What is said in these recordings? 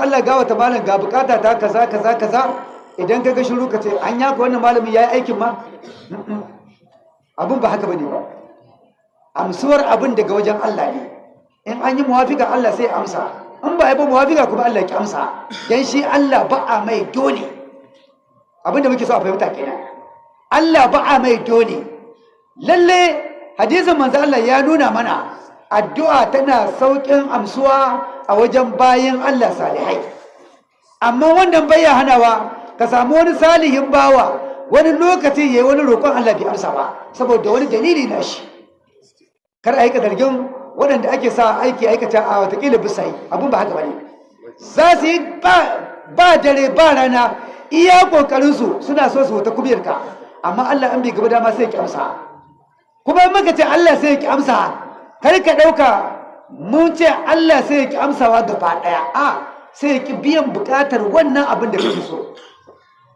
Allah gawa ta malam ga buƙata ta kaza kaza kaza. Idan ka ga shiru ka ce an yaka wannan malamin ya yi aikin ma? Abin ba haka ba ne ba. Amsuwar abin daga wajen Allah ne. In an yi muwafika Allah sai amsa. In ba yi ba muwafika kuma Allah ki amsa. Dan shi Allah ba a mai dole. Abin da muke so a fahimta kenan. Allah ba a mai dole. Lalle hadisin manzo Allah ya nuna mana addu'a tana saukin amsuwa a wajen bayin Allah salihai. Amma wannan bai hanawa ka samu wani salihin bawa wani lokaci yayi wani roƙon Allah bai amsa ba saboda wani dalili na shi. Kar a yi waɗanda ake sa aiki aikata a wataƙila bisa yi abin ba haka ba ne za su yi ba dare ba rana iya ƙoƙarinsu suna so su wata kubiyarka amma Allah an bai gaba dama sai ya ki amsa. Kuma in muka ce Allah sai ya ki amsa kar ka ɗauka mun ce Allah sai ya ki amsawa gaba ɗaya. A sai ya ki biyan buƙatar wannan abin da kake so.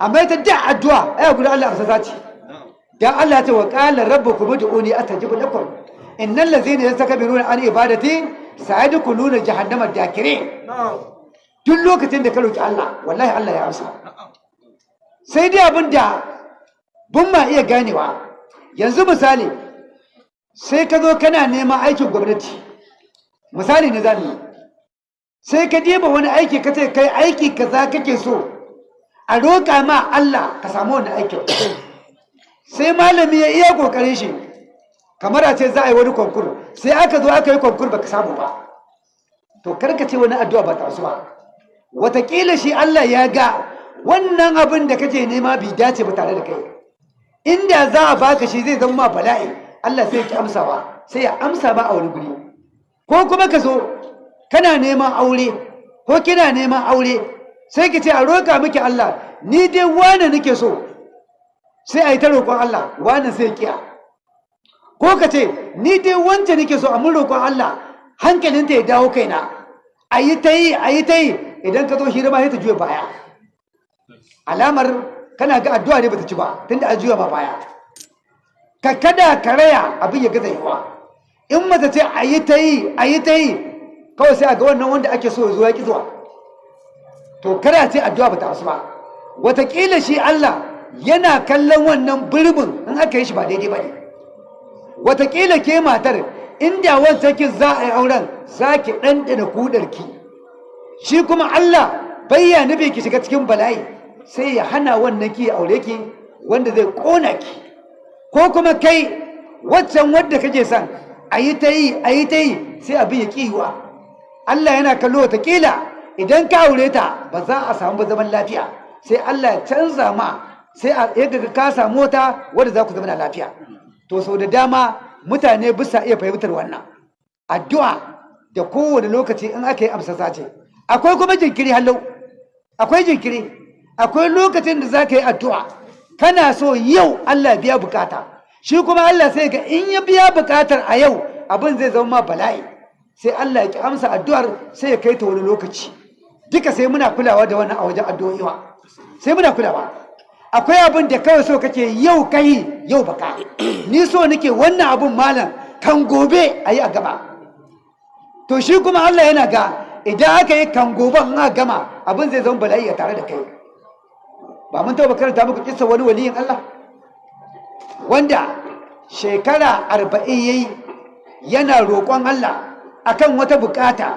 Amma ita da addu'a ai guda Allah amsa zaci dan Allah ya ce wa qala rabbukum ud'uni astajib lakum. Innal ladzina yastakbiruna an ibadati sayadkhuluna jahannama dakirin. Duk lokacin da ka roki Allah wallahi Allah ya amsa. Sai dai abin da bun ma iya ganewa. Yanzu misali sai ka zo kana neman aikin gwamnati. Misali ne za mu sai ka diba wani aiki ka ce kai aiki kaza kake so a roƙa ma Allah ka samu wani aikin. Sai malami ya iya ƙoƙarin shi kamar a ce za a yi wani konkur sai aka zo aka yi konkur baka samu ba. To kar ka ce wani addu'a ba ta ba. Watakila shi Allah ya ga wannan abin da kake nema bai dace ba tare da kai. Inda za a baka shi zai zama bala'i Allah sai ya ki amsawa sai ya amsa ba a wani guri. Ko kuma ka zo kana neman aure ko kina neman aure sai ki ce a roƙa miki Allah ni dai wane nake so? Sai a yi ta roƙon Allah wane sai kiya ko ka ce ni dai wance nake so a mun roƙon Allah hankalinta ya dawo kaina. A yi ta yi a yi ta yi idan ka zo hira ma sai ta juya baya. Alamar kana ga addu'a ne bata ci ba tunda an juya ma baya. Ka kada ka raya abin ya gaza yawa in mace ce a yi ta yi a yi ta yi kawai sai a ga wannan wanda ake so ya ki zuwa. To kada ce addu'a bata wasu ba. Wataƙila shi Allah yana kallon wannan birbin in aka yi shi ba daidai ba ne. Wataƙila ke matar inda wancan ki za a yi auren za ki ɗanɗana kudarki shi kuma Allah bayya nufi ki shiga cikin bala'i sai ya hana wannan ki aure ki wanda zai ƙona ki. Ko kuma kai waccan wadda kake son a yi ta yi a yi ta yi sai abin ya ƙiwa Allah yana kallo wataƙila idan ka aure ta ba za a samu ba zaman lafiya. Sai Allah ya canza ma sai a yadda ka samu wata wadda za ku zama lafiya. To sau da dama mutane bisa iya fahimtar wannan. Addu'a da kowane lokaci in aka yi amsa sace akwai kuma jinkiri hallau. Akwai jinkiri. Akwai lokacin da za ka yi addu'a. Kana so yau Allah biya buƙata. Shi kuma Allah sai ga in ya biya buƙatar a yau abin zai zama ma bala'i. Sai Allah ya ki amsa addu'ar sai ya kai ta wani lokaci. Duka sai muna kulawa da wannan a wajen addu'o'iwa sai muna kulawa. Akwai abin da kawai so kake yau kai yau baka ni so nake wannan abin malam kan gobe a yi a gaba. To shi kuma Allah yana ga idan aka yi kan gobe aka gama abin zai zama bala'i a tare da kai. Ba mun taɓa karanta muku kisa wani waliyin Allah? Wanda shekara arba'in yayi yana roƙon Allah akan wata buƙata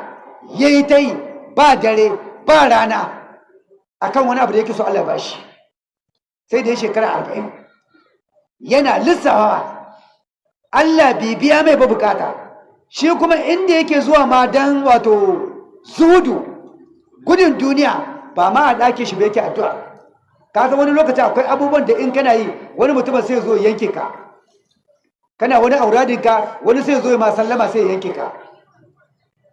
yayi ta yi ba dare ba rana akan wani abu da yake so Allah ba shi. Sai da ya shekara arba'in yana lissawa Allah bibiya mai ba buƙata shi kuma inda yake zuwa ma don wato zudu gudun duniya ba ma a ɗake shi ba yake addu'a. Ka san wani lokaci akwai abubuwan da in kana yi wani mutumin sai zo yanke ka. Kana wani auradinka wani sai zo ma sallama sai yanke ka.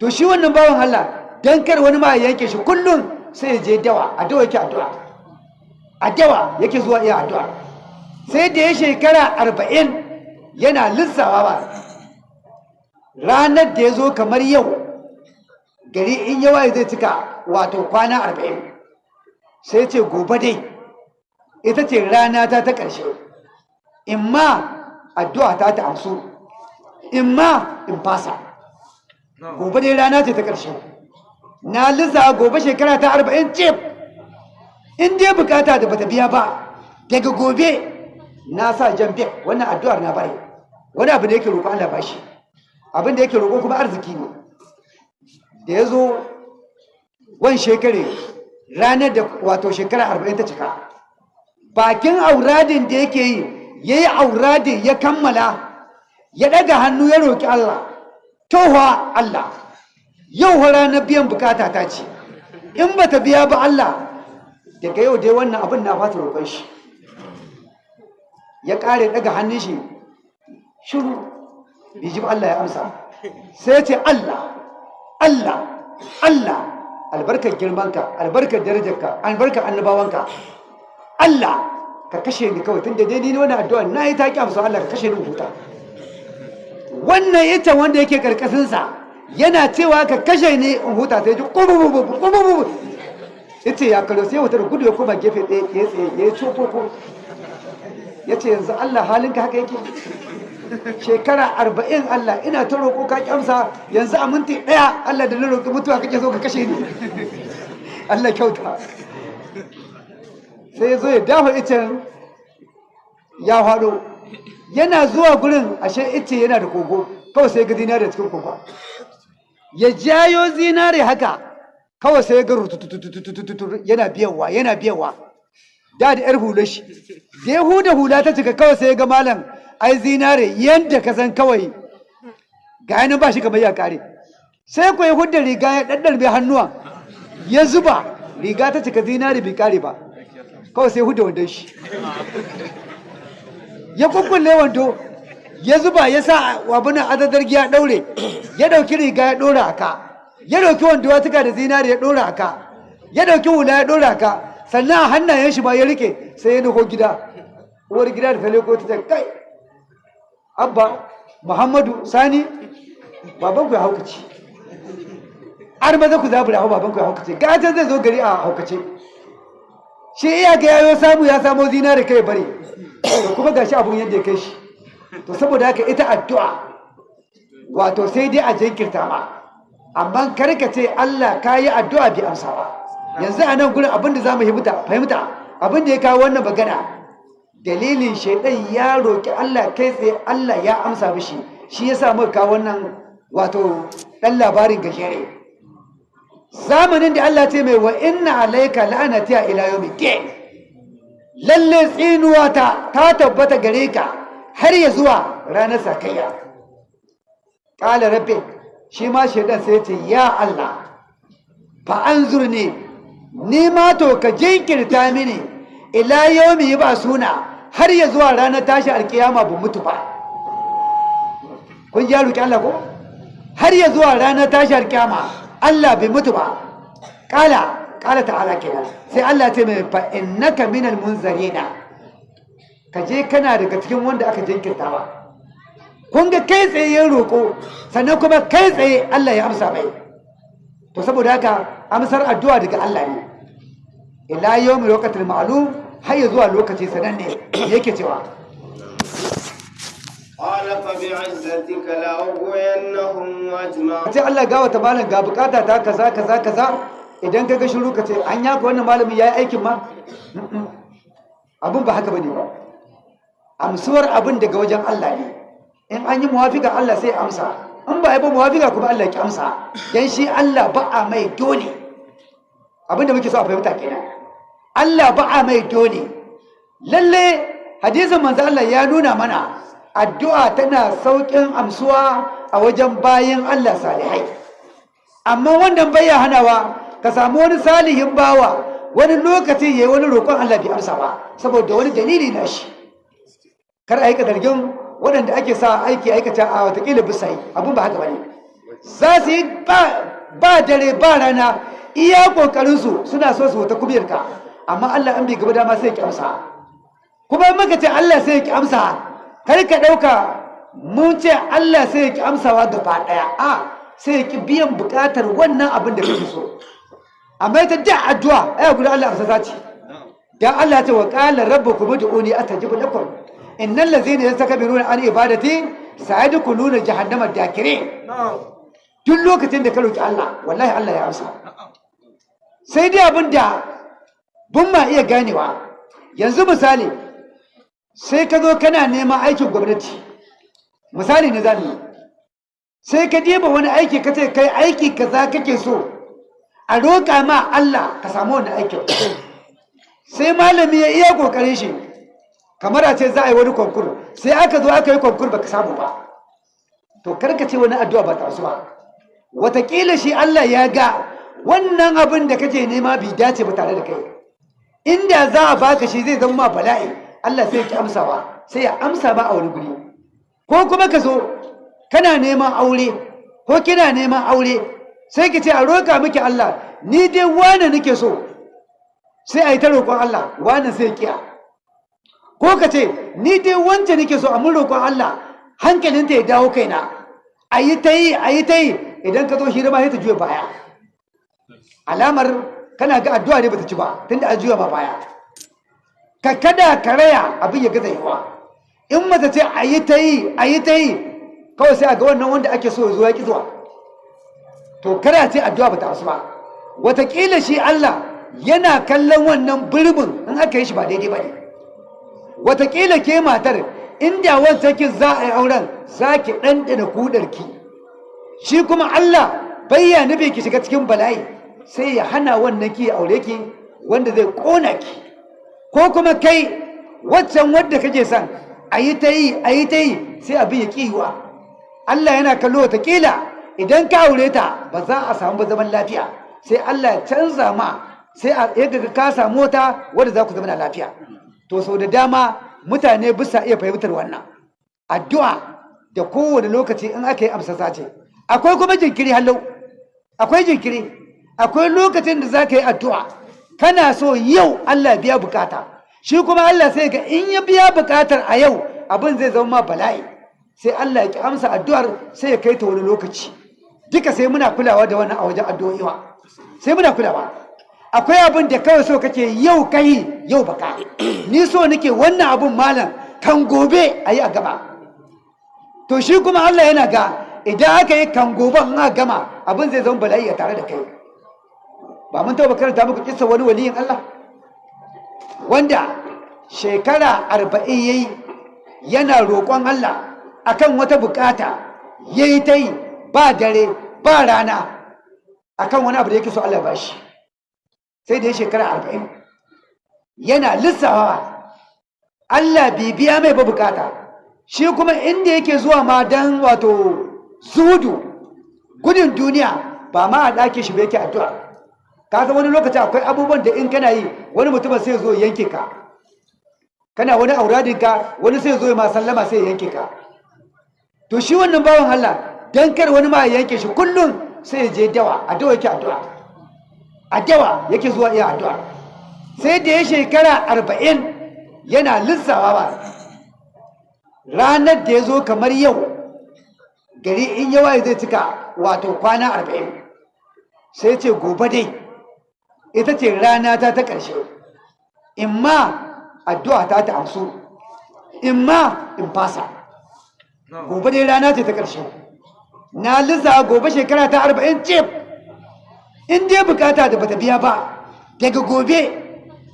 To shi wannan bawan Allah dan kar wani ma ya yanke shi kullum sai ya je dawa a dawa yake addu'a. A dawa yake zuwa iya addu'a. Sai da ya shekara arba'in yana lissawa ba. Ranar da ya zo kamar yau gari in yawa zai cika wato kwana arba'in. Sai ce gobe dai. Ita ce rana ta ta ƙarshe. In ma addu'a ta ta amsu in ma in fasa. Gobe dai rana ce ta ƙarshe. Na lissa gobe shekara ta arba'in cif. In dai buƙata da bata biya ba daga gobe na sa jan bek wannan addu'ar na bari. Wani abu da yake roƙo Allah ba shi. Abin da yake roƙo kuma arziki ne. Da ya zo wani shekare ranar da wato shekara arba'in ta cika bakin auradin da yake yi ya yi auradin ya kammala ya ɗaga hannu ya roƙi Allah. Towa Allah yau ranar biyan buƙata ta ce. In ba ta biya ba Allah daga yau dai wannan abin na fata roƙon shi. Ya ƙare ɗaga hannun shi shiru biji Allah ya amsa. Sai ce Allah Allah Allah albarkar girmanka albarkar darajarka albarkar annabawanka. Allah ka kashe ni kawai tun da dai ni wani addu'a na yi taƙi amsa Allah ka kashe ni huta. Wannan ita wanda yake karkashinsa yana cewa ka kashe ni in huta sai ji kubububu ita ya sai wata da gudu ya koma gefe ya yi cofoko ya ce yanzu Allah halinka haka yake? Shekara arba'in Allah ina ta roƙo ka yanzu a minti ɗaya Allah da na roƙi mutuwa kake so ka kashe ni. Allah kyauta. Sai ya zo ya dafa icen ya faɗo. Yana zuwa gurin ashe ice yana da kogo. Kawai sai ga zinare cikin kogo ya jayo zinare haka. Kawai sai ga rututututututu yana biyawa yana biyawa da da yar hular shi. Da ya huda hula ta cika kawai sai ga malam ai zinare yadda ka san kawai. Ga yanin ba shi kamar ya kare sai ku ya hudda riga ya ɗaɗɗarbe hannuwa. Ya zuba. Riga ta cika zinare bai kare ba. Kawai sai hudda wandon shi. Ya kukkulle wando ya zuba ya sa wabunan adadar giya ɗaure. Ya ɗauki riga ya ɗora aka ya ɗauki wando ya tuka da zinare ya ɗora aka ya ɗauki hula ya ɗora aka sannan a hannayen shi ma ya riƙe sai ya nufo gida. Uwar gida da tale ko ta kai abba muhammadu sani baban ku ya haukace. Har maza ku zabura hau baban ku ya haukace. Gata zai zo gari a haukace. Shi iya ga yayo samu ya samo zinare kai bare kuma gashi abun yadda ya kai shi. To saboda haka ita addu'a wato sai dai a jinkirta ma. Amma kar ka ce Allah ka yi addu'a bi amsa ba. Yanzu a nan gurin abin da za mu fahimta? Abin da ya kawo wannan magana dalilin shaidan ya roƙi Allah kai tsaye Allah ya amsa mishi. Shi ya sa muka kawo wannan wato ɗan labarin gajere. Zamanin da Allah ce mai wa inna alaika la'anati ila yawmiddin lalle tsinuwa ta ta tabbata gare ka har ya zuwa ranar sakayya. Ƙala rabbi shi ma shaidan sai ce ya Allah fa an zurne ni ma to ka jinkirta mini ila yaumi ba suna har ya zuwa ranar tashi alkiyama ba mutu ba. Kun ji roki Allah ko? Har ya zuwa ranar tashi alkiyama. Allah bai mutu ba. Ƙala ƙala ta'ala kenan. Sai Allah ce mai fa innaka minal munzarina ka kana daga cikin wanda aka jinkirta ba kun ga kai tsaye ya roƙo sannan kuma kai tsaye Allah ya amsa mai. To saboda haka amsar addu'a daga Allah ne. Ila yawmi waqtil ma'lum har ya zuwa lokaci sananne yake cewa. قال فبعزتك لأغوينهم أجمعين sai Allah ga wata malam ga bukata ta kaza kaza kaza idan ka ga shiru ka ce an yaka wannan malami ya yi aikin ma abin ba haka bane ba amsuwar abin daga wajen Allah ne in an yi muwafika Allah sai amsa in ba a yi ba muwafika kuma Allah ki amsa dan shi Allah ba a mai dole abin da muke so a fahimta kenan Allah ba a mai dole lalle hadisin manzo Allah ya nuna mana addu'a tana saukin amsuwa a wajen bayin Allah salihai. Amma wannan bai hanawa ka samu wani salihin bawa wani lokaci yayi wani roƙon Allah bai amsa ba saboda wani dalili na shi. Kar a yi waɗanda ake sa aiki aikata a wataƙila bisa yi abin ba haka ba ne. Za su yi ba dare ba rana iya ƙoƙarinsu suna so su wata kubiyarka amma Allah an bai gaba dama sai ya ki amsa. Kuma in muka ce Allah sai ya ki amsa kar ka ɗauka mun ce Allah sai ya ki amsawa gaba ɗaya. A sai ya ki biyan buƙatar wannan abin da kake so. Amma ita da addu'a ai guda Allah amsa zaci dan Allah ya ce wa qala rabbukum ud'uni astajib lakum. Innal ladzina yastakbiruna an ibadati sayadkhuluna jahannama dakirin. Duk lokacin da ka roki Allah wallahi Allah ya amsa. Sai dai abin da bun ma iya ganewa. Yanzu misali sai ka zo kana neman aikin gwamnati. Misali ne za mu yi. Sai ka diba wani aiki ka ce kai aiki kaza kake so a roƙa ma Allah ka samu wani aikin. Sai malami ya iya ƙoƙarin shi kamar a ce za a yi wani konkur sai aka zo aka yi konkur baka samu ba. To kar ka ce wani addu'a ba ta wasu ba. Watakila shi Allah ya ga wannan abin da kake nema bai dace ba tare da kai. Inda za a baka shi zai zama ma bala'i. Allah sai ya ki amsawa sai ya amsa ba a wani guri. Ko kuma ka zo kana neman aure ko kina neman aure sai ki ce a roƙa miki Allah ni dai wane nake so? Sai a yi ta roƙon Allah wane sai kiya ko ka ce ni dai wance nake so a mun roƙon Allah hankalinta ya dawo kaina. A yi ta yi a yi ta yi idan ka zo hira ma sai ta juya baya. Alamar kana ga addu'a ne bata ci ba tunda a juya ma baya. Ka kada ka raya abin ya gaza yawa. In mace ce a yi ta yi a yi ta yi kawai sai a ga wannan wanda ake so ya ki zuwa. To kada ce addu'a bata asu ba. Wataƙila shi Allah yana kallon wannan birbin in aka yi shi ba daidai ba ne. Wataƙila ke matar inda wancan ki za a yi auren za ki ɗanɗana kudarki shi kuma Allah bayya nufi ki shiga cikin bala'i sai ya hana wannan ki aure ki wanda zai ƙona ki. Ko kuma kai waccan wadda kake son a yi ta yi a yi ta yi sai abin ya ƙiwa Allah yana kallo wataƙila idan ka aure ta ba za a samu ba zaman lafiya. Sai Allah ya canza ma sai a yaga ka samu wata wadda za ku zama lafiya. To sau da dama mutane bisa iya fahimtar wannan. Addu'a da kowane lokaci in aka yi amsa ce. Akwai kuma jinkiri hallau. Akwai jinkiri. Akwai lokacin da za ka yi addu'a. Kana so yau Allah biya buƙata. Shi kuma Allah sai ga in ya biya buƙatar a yau abin zai zama ma bala'i. Sai Allah ya ki amsa addu'ar sai ya kai ta wani lokaci. Duka sai muna kulawa da wannan a wajen addu'o'i sai muna kulawa. Akwai abin da kawai so kake yau kai yau baka ni so nake wannan abin malam kan gobe a yi a gaba. To shi kuma Allah yana ga idan aka yi kan gobe aka gama abin zai zama bala'i a tare da kai. Ba mun taɓa karanta muku kisa wani waliyin Allah? Wanda shekara arba'in yayi yana roƙon Allah akan wata buƙata yayi ta yi ba dare ba rana akan wani abu da yake so Allah ba shi. Sai da ya shekara arba'in yana lissawa Allah bibiya mai ba buƙata shi kuma inda yake zuwa ma don wato zudu gudun duniya ba ma a ɗake shi ba yake addu'a. Ka wani lokaci akwai abubuwan da in kana yi wani mutumin sai zo yanke ka. Kana wani auradinka wani sai zo ma sallama sai yanke ka. To shi wannan bawan Allah dan kar wani ma ya yanke shi kullum sai ya je dawa a dawa yake addu'a. A dawa yake zuwa iya addu'a. Sai da ya shekara arba'in yana lissawa ba. Ranar da ya zo kamar yau gari in yawa zai cika wato kwana arba'in. Sai ce gobe dai. Ita ce rana ta ta ƙarshe. In ma addu'a ta ta amsu in ma in fasa. Gobe dai rana ce ta ƙarshe. Na lissa gobe shekara ta arba'in cif. In dai buƙata da bata biya ba daga gobe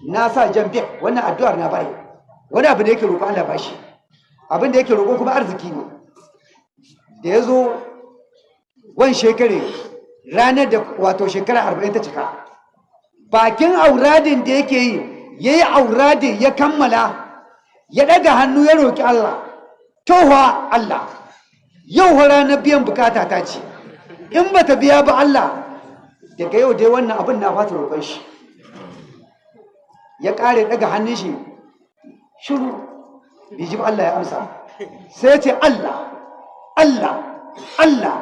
na sa jan bek wannan addu'ar na bari. Wani abu da yake roƙo Allah ba shi. Abin da yake roƙo kuma arziki ne. Da ya zo wani shekare ranar da wato shekara arba'in ta cika bakin auradin da yake yi ya yi auradin ya kammala ya ɗaga hannu ya roƙi Allah. Towa Allah. Yau ranar biyan buƙata ta ce. In ba ta biya ba Allah daga yau dai wannan abin na fata roƙon shi. Ya ƙare daga hannun shi shiru biji Allah ya amsa. Sai ce Allah Allah Allah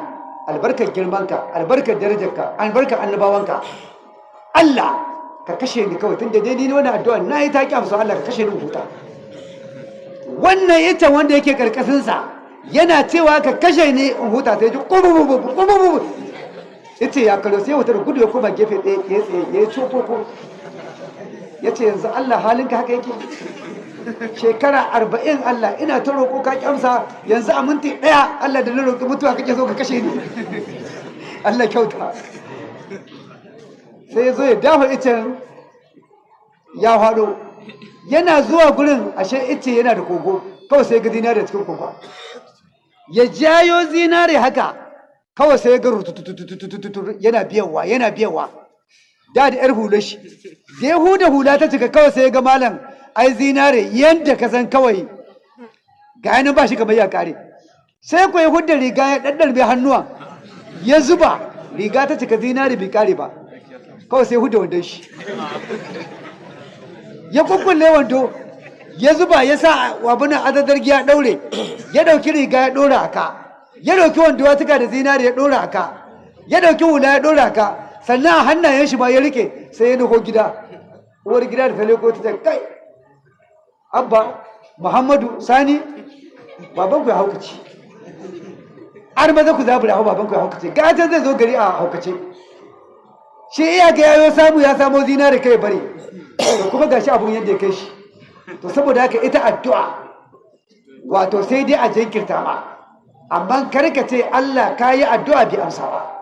albarkar girmanka albarkar darajarka albarkar annabawanka. Allah ka kashe ni kawai tun da dai ni wannan addu'a na yi taƙi amsa Allah ka kashe ni huta. Wannan ita wanda yake karkashinsa yana cewa ka kashe ni in huta sai ji kubububu ya ce ya kalo sai wata da gudu ya koma gefe ya tsaye ya ce yanzu Allah halinka haka yake? Shekara arba'in Allah ina ta roƙo ka yanzu a minti ɗaya Allah da na roƙi mutuwa kake so ka kashe ni. Allah kyauta. Sai ya zo ya dafa icen ya faɗo. Yana zuwa gurin ashe ice yana da kogo. Kawai sai ga zinare cikin kogo ya jayo zinare haka. Kawai sai ga rututututututu yana biyawa yana biyawa da da yar hular shi. Da ya huda hula ta cika kawai sai ga malam ai zinare yadda ka san kawai. Ga yanin ba shi kamar ya kare sai ku ya hudda riga ya ɗaɗɗarbe hannuwa. Ya zuba. Riga ta cika zinare bai kare ba. Kawai sai hudda wandon shi. Ya kukkulle wando ya zuba ya sa wabunan adadar giya ɗaure. Ya ɗauki riga ya ɗora aka ya ɗauki wando ya tuka da zinare ya ɗora aka ya ɗauki hula ya ɗora aka sannan a hannayen shi ma ya riƙe sai ya nufo gida. Uwar gida da ta leko ta kai abba muhammadu sani baban ku ya haukace. Har maza ku zabura hau baban ku ya haukace. Gata zai zo gari a haukace. Shi iya ga yayo samu ya samo zinare kai bare to kuma gashi abun yadda ya kai shi. To saboda haka ita addu'a wato sai dai a jinkirta ma. Amma kar ka ce Allah ka yi addu'a bi amsa ba.